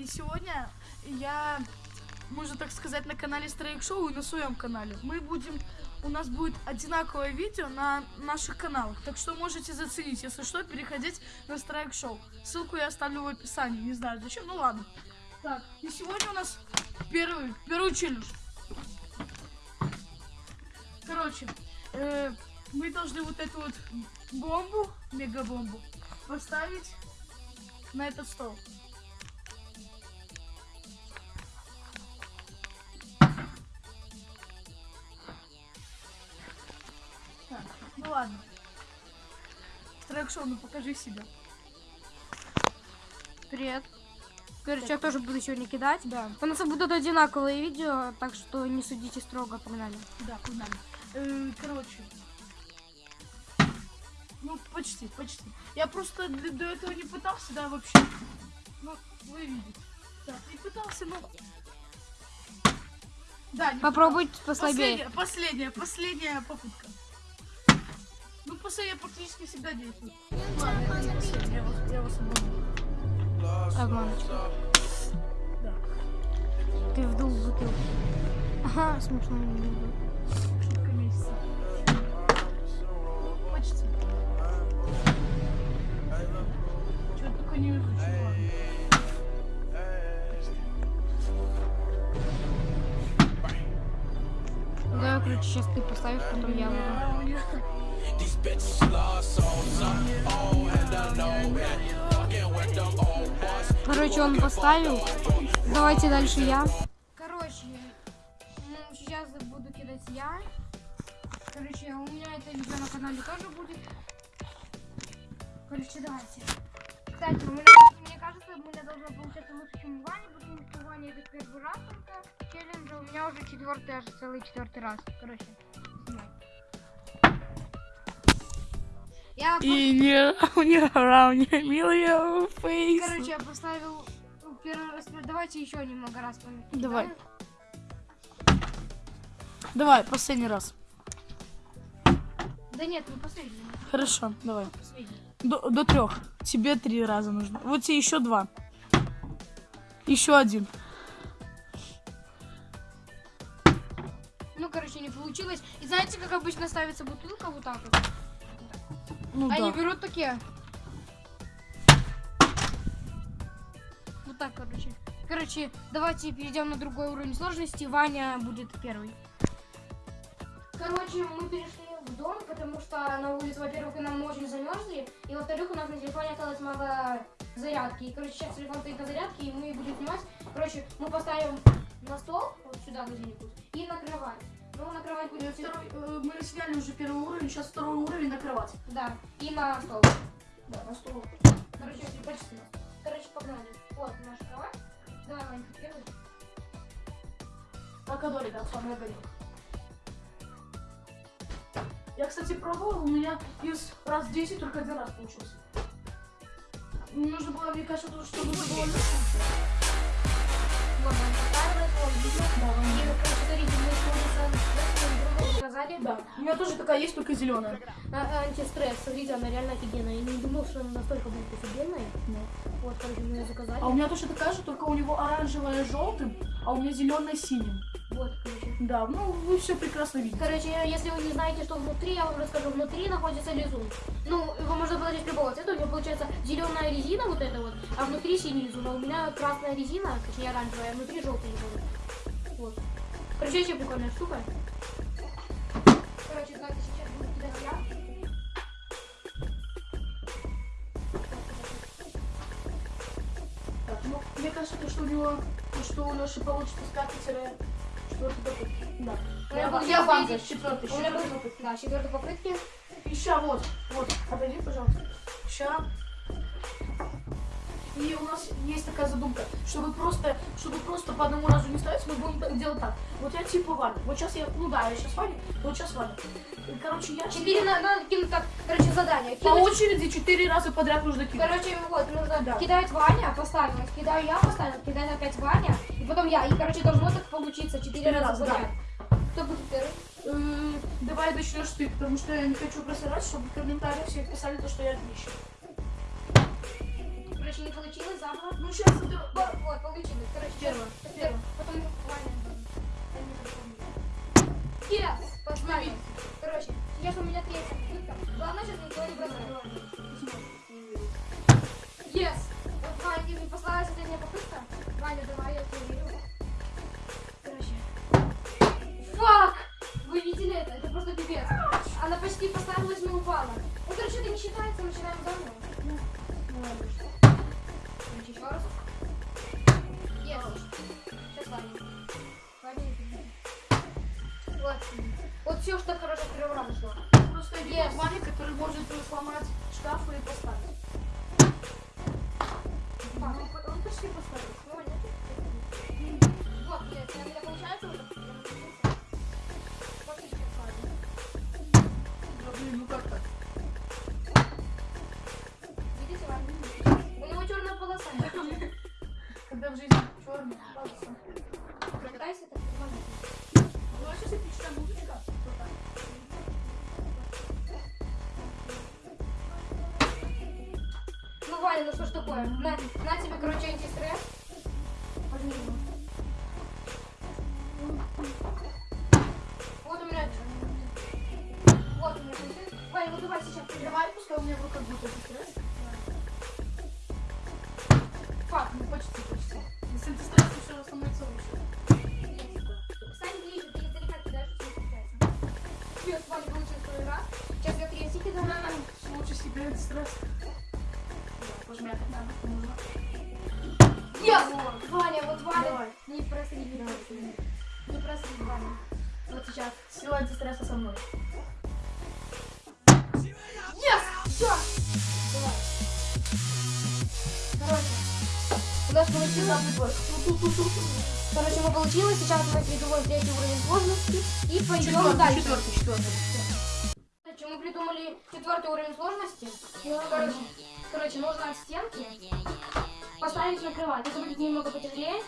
И сегодня я, можно так сказать, на канале Страйк Шоу и на своем канале. Мы будем, у нас будет одинаковое видео на наших каналах. Так что можете заценить, если что, переходить на Страйк Шоу. Ссылку я оставлю в описании, не знаю зачем, ну ладно. Так, и сегодня у нас первый, первый челлендж. Короче, э, мы должны вот эту вот бомбу, мегабомбу, поставить на этот стол. Трек-шоу, ну покажи себя. Привет. Короче, я тоже буду сегодня кидать. Да, У нас будут одинаковые видео, так что не судите строго, погнали. да, погнали. Э, короче. Ну, почти, почти. Я просто до, до этого не пытался, да, вообще. Ну, вы видите. Так, не пытался, но... Да, не Попробуйте послабее. Последняя, последняя, последняя попытка. Ну, последняя практически всегда действует. Ладно, это не я я вас. Обманочка. Да, Ты вдул бутылку. Ага, смешно немного. шутка месяца. Почти. Чего только не изучил, ладно. Да, короче, сейчас ты поставишь, потом я буду. These bitches love souls up, oh, and I know it. Fucking with them old boys. Короче, он поставил. Давайте дальше я. Короче, ну, сейчас буду кидать я. Короче, у меня это видео на канале тоже будет. Короче, давайте. Кстати, у меня, мне кажется, у меня должно получаться лучше, чем у Вани, потому что у Вани это первый раз только челлендж, а у меня уже четвертый, аж целый четвертый раз. Короче, снимай. Я И не не a million face. Короче, я поставил ну, первый раз. Давайте еще немного раз. Давай. Давай, последний раз. Да нет, не последний. Хорошо, давай. Последний. До, до трех. Тебе три раза нужно. Вот тебе еще два. Еще один. Ну, короче, не получилось. И знаете, как обычно ставится бутылка вот так вот? Ну Они да. берут такие. Вот так, короче. Короче, давайте перейдем на другой уровень сложности. Ваня будет первый. Короче, мы перешли в дом, потому что на улице, во-первых, нам очень замерзли, и во-вторых, у нас на телефоне осталось мало зарядки. И, короче, сейчас телефон стоит на зарядке, и мы будем снимать. Короче, мы поставим на стол, вот сюда где-нибудь, и на кровать. Ну, на кровать будет... Второй, э, мы сняли уже первый уровень, сейчас второй уровень на кровать. Да, и на стол. Да, на стол. Короче, почти. Короче, погнали. Вот наша кровать. Давай, Ванька, первый. Алкадори, да, самый огонек. Я, кстати, пробовал, у меня из раз 10 только один раз получился. Нужно было, мне кажется, то, что нужно было. Вот, Ванька, второй стол. Да, И, короче, да. У меня тоже такая есть, только зеленая. А- антистресс, смотрите, она реально офигенная. Я не думал, что она настолько будет офигенная. Вот, короче, мы ее заказали. А у меня точно такая же, только у него оранжевая желтым, а у меня зеленая синим. Вот, короче. Да, ну вы все прекрасно видите. Короче, если вы не знаете, что внутри, я вам расскажу. Внутри находится лизун. Ну, его можно положить любого цвета. У него получается зеленая резина вот эта вот, а внутри синий лизун. А у меня красная резина, точнее оранжевая, а внутри желтый лизун. Вот. Короче, еще прикольная штука. Ну, мне кажется, то, что у него, то, что у Леши получится скатать четвертый попытки. Да. Я Я, я четвертый, У меня четвертый будет, попытки. да, четвертой попытки. Ща, вот, вот, подойди, пожалуйста. Ща. И у нас есть такая задумка, чтобы просто, чтобы просто по одному разу не ставить, мы будем так делать так. Вот я типа Ваня. Вот сейчас я, ну да, я сейчас Ваня, вот сейчас Ваня. Короче, я Четыре надо, надо кинуть так, короче, задание. по Кинуть очереди четыре раза подряд нужно кинуть. Короче, вот, нужно Да. кидать Ваня, поставил, кидаю я, поставил, кидает опять Ваня, и потом я. И, короче, должно так получиться четыре раза раза, да. подряд. Кто будет первый? Э, давай начнешь ты, потому что я не хочу просирать, чтобы в комментариях все писали то, что я отличник. Короче, не получилось, забыла. Ну, сейчас это... Вот, вот, получилось. Короче, Первое, первое. Потом Ваня. Не. Yes! Поставим. Короче, сейчас у меня третья попытка. Главное, сейчас никого не бросать. Yes! Вот, Ваня, ты поставила последняя попытка. Ваня, давай, я верю. Короче. Фак! Вы видели это? Это просто пипец. Она почти поставилась, но упала. Ну, короче, это не считается, мы считаем заново. Ну, ладно. Еще раз. Yes. Сейчас. Ваня, иди. Вот. Вот все, что хорошо с Когда в жизни черный, пожалуйста. Прокатайся, это нормально. Ну, а сейчас эпичная музычка. Так. Ну, Ваня, ну что ж такое? На, на тебе, короче, антистресс. Возьми его. Вот у меня... Вот у меня антистресс. Ваня, ну давай сейчас. Давай, пускай у меня в руках будет этот Себе этот стресс. Надо. Нужно. Yes! Вот. Ваня, вот Ваня. Давай. Не просри, не просри. Не просри, Ваня. Вот сейчас. Сила антистресса со мной. Yes! Все! Давай. Короче, у нас получилось. Короче, мы получилось. Сейчас мы придумаем третий уровень сложности и пойдем дальше. четвертый, четвертый. Четвертый уровень сложности. Короче, короче, нужно от стенки поставить на кровать. Это будет немного потяжелее.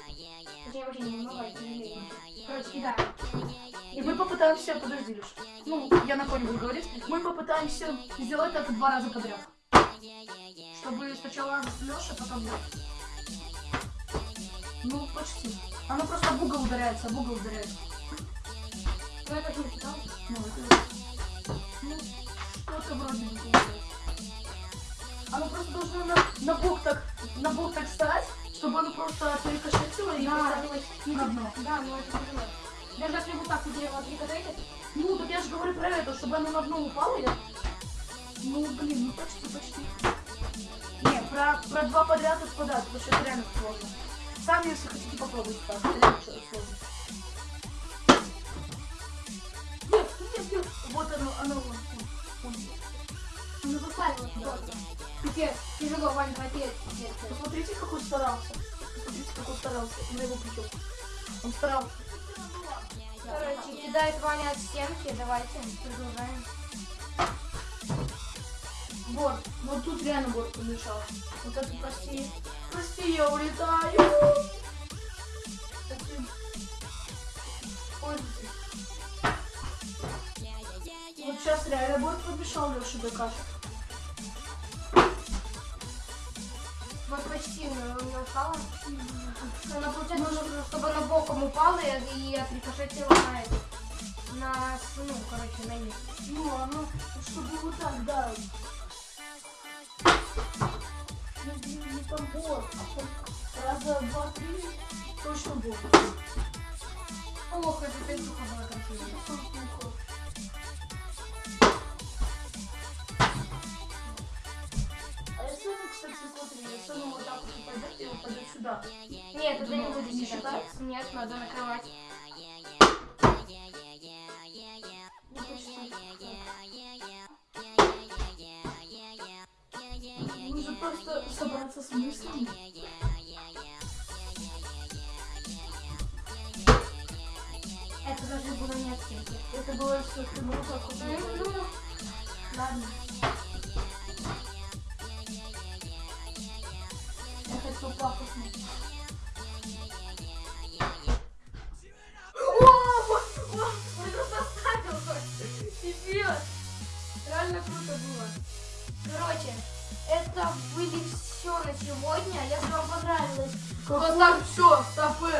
Точнее, вообще не немного, а тяжелее. Короче, кидаем. И мы попытаемся, подожди, Леш. Ну, я на фоне буду говорить. Мы попытаемся сделать это два раза подряд. Чтобы сначала Леша, потом я. Ну, почти. Оно просто об угол ударяется, об угол ударяется. Ну, это не да? Ну, это... Ну, получается. Оно просто должно на, на бок так, на бок так стать, чтобы оно просто перекошетило и поставилось на дно. Да, ну это тяжело. Даже если вот так вот дерево прикатаете, Ну, так я же говорю про это, чтобы оно на дно упало, я... Ну, блин, ну почти, почти. Не, про, про два подряд отпадать, потому что это реально сложно. Сами, если хотите, попробуйте так. Это реально сложно. Нет, нет, нет. Вот оно, оно, вон, Пипец, тяжело, Вань, потеть. Посмотрите, как он старался. Посмотрите, как он старался. На его плечо. Он старался. Короче, кидает Ваня от стенки, давайте, продолжаем. Вот, вот тут реально город помешал. Вот это прости. Прости, я улетаю. Пользуйтесь. Вот сейчас реально город помешал Леше до упала. Она получается, нужно, чтобы она боком упала и, отрикошетила на это. На, ну, короче, на низ. Ну, оно, чтобы вот так, да. Ну, блин, не там город, а там раза два-три точно будет. Ох, это песуха была красивая. Оно вот так вот упадет и упадет сюда. Нет, это не будет не считаться. Нет, надо накрывать. Ну. Нужно просто собраться с мыслями. Это даже было не от стенки. Это было все, ты ну так вот. Ну, Ладно. Хочу пафосно. Реально круто было. Короче, это были все, на сегодня. Если вам понравилось, Вот так, все, стопы.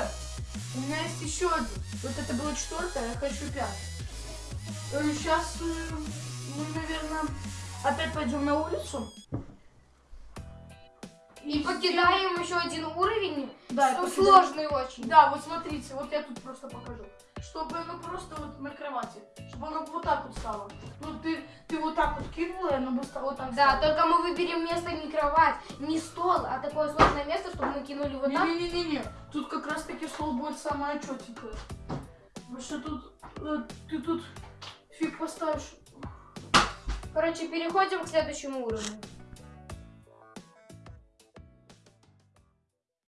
У меня есть еще один. Вот это было четвертое, я хочу пятый. Сейчас мы, наверное, опять пойдем на улицу. И покидаем еще один уровень. Да, Ну, сложный очень. Да, вот смотрите, вот я тут просто покажу. Чтобы оно просто вот на кровати, чтобы оно вот так вот стало. Ну ты, ты вот так вот кинула, и оно бы стало вот так Да, стало. только мы выберем место не кровать, не стол, а такое сложное место, чтобы мы кинули вот так. Не-не-не-не, тут как раз таки стол будет самое четенькое. Потому что тут, э, ты тут фиг поставишь. Короче, переходим к следующему уровню.